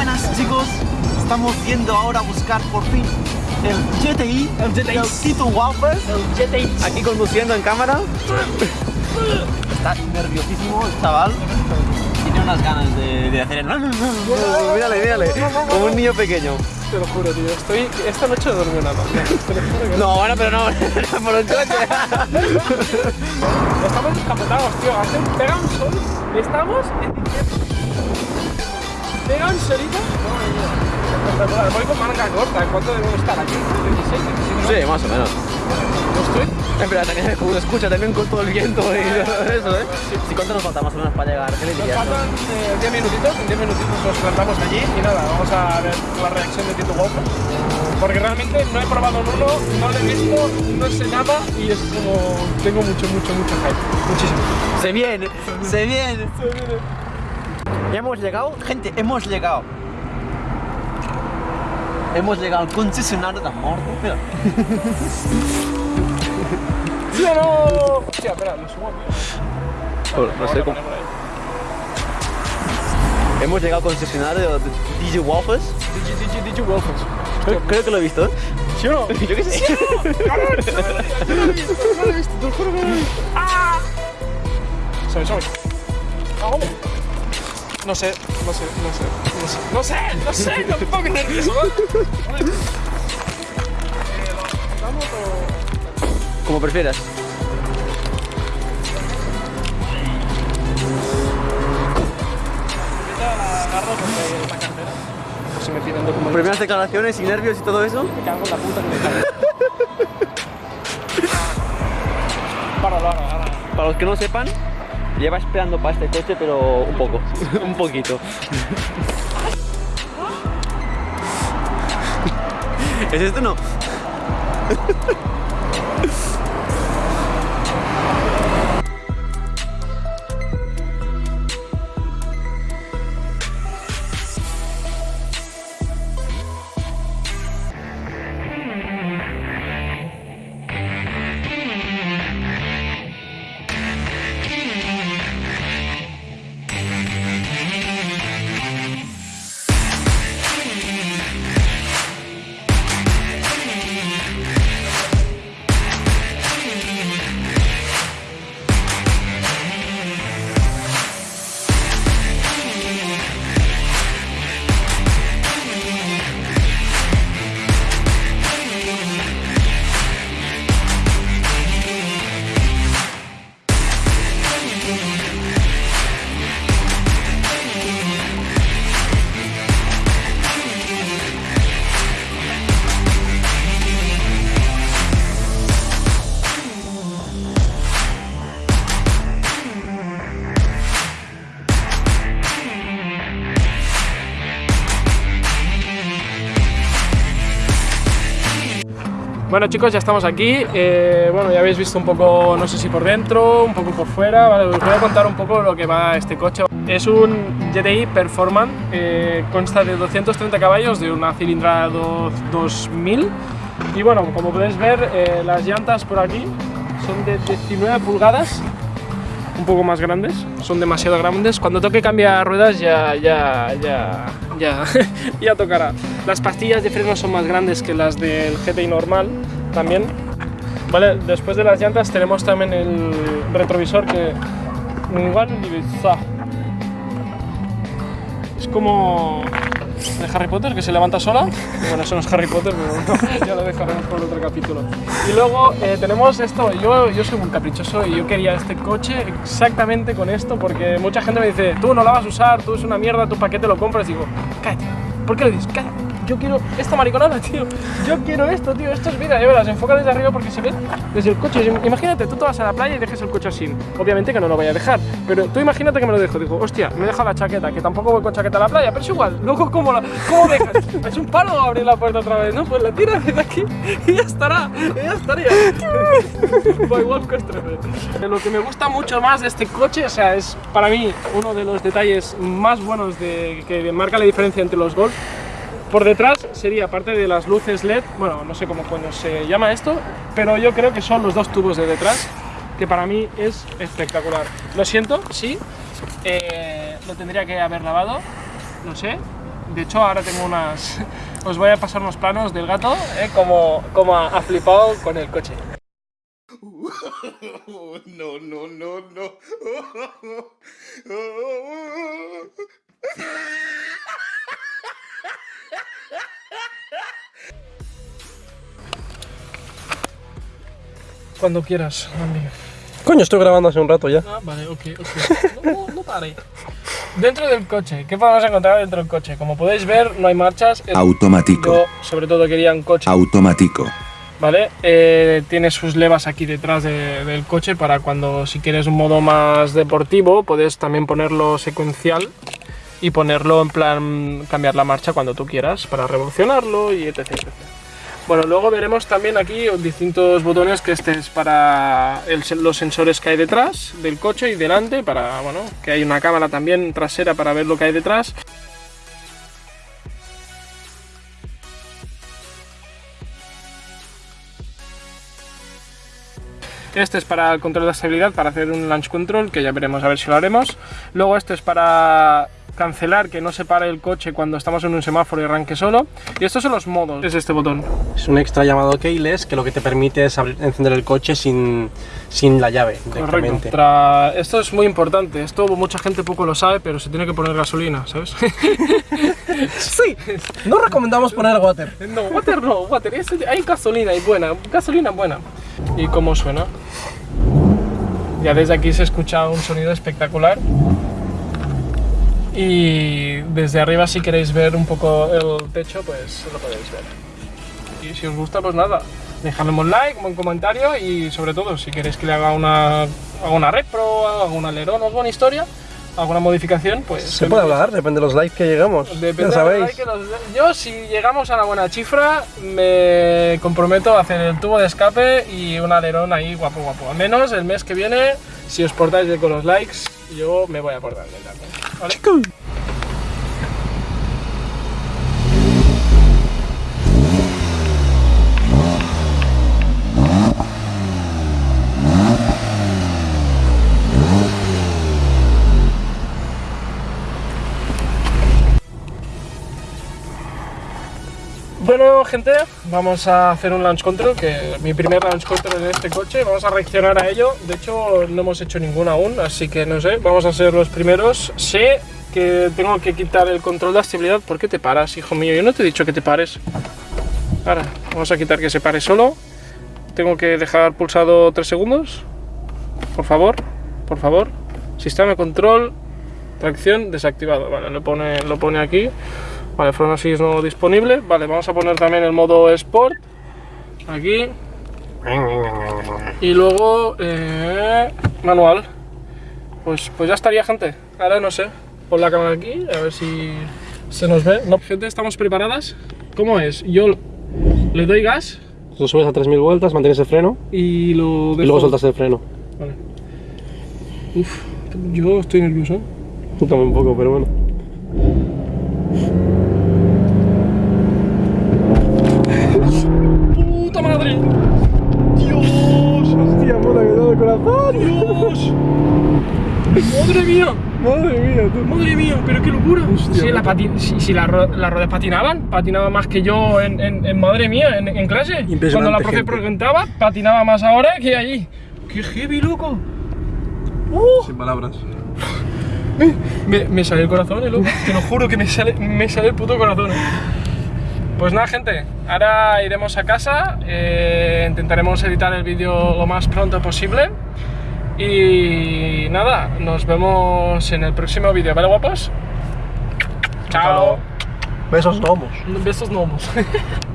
buenas chicos, estamos yendo ahora a buscar por fin el GTI, El GTI. el Tito Waffles, El GTX. aquí conduciendo en cámara. Está nerviosísimo el chaval. Tiene unas ganas de, de hacer el... Mírale, mírale, como un niño pequeño. Te lo juro, tío. Estoy... Esta noche no duermo nada. Te lo juro que No, bueno, pero no, por el coche. Estamos descapotados, tío. Hace un... Pega un sol. Estamos en diciembre. Pega un solito. Espectacular. Voy con manga corta. ¿Cuánto debemos estar aquí? 26, 27. Sí, más o menos. ¿No estoy? Espera, también se escucha también con todo el viento y todo eso, ¿eh? Sí, ¿cuánto nos falta más o menos para llegar? ¿Qué le Nos faltan eh, 10 minutitos, en 10 minutitos nos plantamos allí y nada, vamos a ver la reacción de Tito Wolf. Porque realmente no he probado uno, no lo he visto, no sé nada y es como. Tengo mucho, mucho, mucho hype. Muchísimo. Se viene, se viene. Ya hemos llegado, gente, hemos llegado. Hemos llegado al concesionario de amor. Mira. ¿Sí o no? Hostia, espera, lo subo. tío. No sé cómo. Hemos llegado al concesionario de DJ Waffles. Digi, digi, digi Wolfens. Creo, creo que lo he visto, ¿eh? ¿Sí o no? Yo qué sé. ¡Cabrón! No lo he visto, no lo he visto, te lo juro que no lo he visto. ¡Ah! Sobe, sobe. Ah. No sé, no sé, no sé, no sé, no sé, no sé, no me pongo nervioso, ¿vale? Eh, ¿lo montamos o...? Como prefieras. La cartera. Si me piden documentos. Primeras declaraciones y nervios y todo eso. Me cago en la puta que me cago. Páralo, ahora, ahora. Para los que no sepan, lleva esperando para este coche, pero un poco, un poquito. ¿Es esto no? Bueno chicos, ya estamos aquí. Eh, bueno, ya habéis visto un poco, no sé si por dentro, un poco por fuera. Os voy a contar un poco lo que va este coche. Es un GTI Performance, eh, consta de 230 caballos de una cilindrada do- 2000. Y bueno, como podéis ver, eh, las llantas por aquí son de 19 pulgadas, un poco más grandes, son demasiado grandes. Cuando toque cambiar ruedas ya, ya, ya, ya, ya tocará. Las pastillas de freno son más grandes que las del GTI normal también. Vale, después de las llantas tenemos también el retrovisor que es como de Harry Potter que se levanta sola. Bueno, eso no es Harry Potter, pero no, ya lo dejaremos por otro capítulo. Y luego eh, tenemos esto. Yo, yo soy muy caprichoso y yo quería este coche exactamente con esto porque mucha gente me dice, tú no la vas a usar, tú es una mierda, tu paquete lo compras. Y digo, cállate. ¿Por qué lo dices? Cállate. Yo quiero esta mariconada, tío. Yo quiero esto, tío. Esto es vida. Ya verás, enfoca desde arriba porque se ve desde el coche. Imagínate, tú te vas a la playa y dejes el coche así. Obviamente que no lo voy a dejar. Pero tú imagínate que me lo dejo. Digo, hostia, me deja la chaqueta, que tampoco voy con chaqueta a la playa, pero es igual. Luego, ¿cómo, la, cómo dejas? Es un palo abrir la puerta otra vez, ¿no? Pues la tiras desde aquí y ya estará. Y ya estaría. By Costrefe. Lo que me gusta mucho más de este coche, o sea, es para mí uno de los detalles más buenos de, que marca la diferencia entre los Golf. Por detrás sería, aparte de las luces LED, bueno, no sé cómo se llama esto, pero yo creo que son los dos tubos de detrás, que para mí es espectacular. Lo siento, sí, eh, lo tendría que haber lavado, no sé, De hecho, ahora tengo unas... Os voy a pasar unos planos del gato, ¿eh? como, como ha, ha flipado con el coche. no, no, no, no. Cuando quieras, Andy. Coño, estoy grabando hace un rato ya. Ah, vale, ok, ok. No, no pare. Dentro del coche, ¿qué podemos encontrar dentro del coche? Como podéis ver, no hay marchas. Automático. Yo, sobre todo, quería un coche, Automático. ¿vale? Eh, tiene sus levas aquí detrás de- del coche para cuando, si quieres un modo más deportivo, puedes también ponerlo secuencial y ponerlo en plan cambiar la marcha cuando tú quieras para revolucionarlo y etc. etc. Bueno, luego veremos también aquí distintos botones que este es para los sensores que hay detrás del coche y delante, para, bueno, que hay una cámara también trasera para ver lo que hay detrás. Este es para el control de estabilidad, para hacer un launch control, que ya veremos a ver si lo haremos. Luego este es para cancelar que no se pare el coche cuando estamos en un semáforo y arranque solo. Y estos son los modos. Es este botón. Es un extra llamado keyless que lo que te permite es abrir- encender el coche sin, sin la llave directamente. Esto es muy importante. Esto mucha gente poco lo sabe, pero se tiene que poner gasolina, ¿sabes? Sí, no recomendamos poner water. no, water no, water. es- hay gasolina y buena, gasolina buena. ¿Y cómo suena? Ya desde aquí se escucha un sonido espectacular. Y desde arriba si queréis ver un poco el techo, pues lo podéis ver. Y si os gusta, pues nada, dejadme un like, un comentario y sobre todo si queréis que le haga una, haga una repro, un alerón alguna historia, alguna modificación, pues... Se puede hablar, depende de los likes que llegamos. Depende ya de sabéis. la like que los- Yo, si llegamos a la buena cifra, me comprometo a hacer el tubo de escape y un alerón ahí guapo, guapo. Al menos el mes que viene, si os portáis bien con los likes, yo me voy a portar bien también. ¿vale? Bueno, gente, vamos a hacer un launch control, que mi primer launch control en este coche. Vamos a reaccionar a ello. De hecho, no hemos hecho ninguno aún, así que no sé, vamos a ser los primeros. Sé que tengo que quitar el control de estabilidad. ¿Por qué te paras, hijo mío? Yo no te he dicho que te pares. Ahora, vamos a quitar que se pare solo. Tengo que dejar pulsado 3 segundos. Por favor, por favor. Sistema de control, tracción desactivado. Vale, lo pone, lo pone aquí. Vale, freno assist no disponible. Vale, vamos a poner también el modo Sport. Aquí. Y luego eh, manual. Pues, pues ya estaría, gente. Ahora no sé. Pon la cámara aquí, a ver si se nos ve. No, gente, ¿estamos preparadas? ¿Cómo es? Yo le doy gas Lo subes a 3000 vueltas, mantienes el freno y lo dejo. y luego soltas el freno. Vale. Uf, yo estoy nervioso. Yo también un poco, pero bueno. ¡Madre mía! Madre mía, tú. ¡Madre mía! ¡Pero qué locura! Hostia, si la si, si la ro- las ruedas patinaban, patinaba más que yo en, en- en- madre mía, en, en clase. Cuando la profe gente. preguntaba, patinaba más ahora que allí. ¡Qué heavy, loco! ¡Uh! Sin palabras. Me, me sale el corazón, eh, loco. Te lo juro que me sale, me sale el puto corazón. eh. Pues nada, gente. Ahora iremos a casa. eh, intentaremos editar el vídeo lo más pronto posible. Y nada, nos vemos en el próximo vídeo, ¿vale, guapos? Chao. Besos gnomos. Besos gnomos.